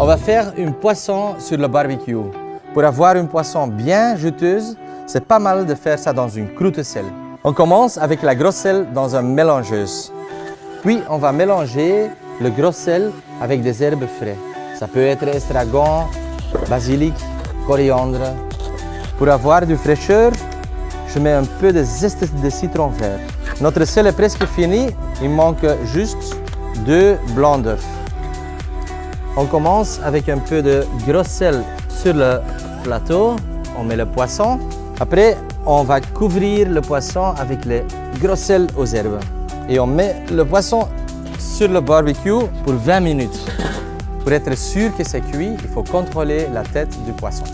On va faire une poisson sur le barbecue. Pour avoir une poisson bien juteuse, c'est pas mal de faire ça dans une croûte sel. On commence avec la grosse sel dans une mélangeuse. Puis on va mélanger le gros sel avec des herbes frais. Ça peut être estragon, basilic, coriandre. Pour avoir du fraîcheur, je mets un peu de zeste de citron vert. Notre sel est presque fini, il manque juste deux blancs d'œufs. On commence avec un peu de gros sel sur le plateau. On met le poisson. Après, on va couvrir le poisson avec le gros sel aux herbes. Et on met le poisson sur le barbecue pour 20 minutes. Pour être sûr que c'est cuit, il faut contrôler la tête du poisson.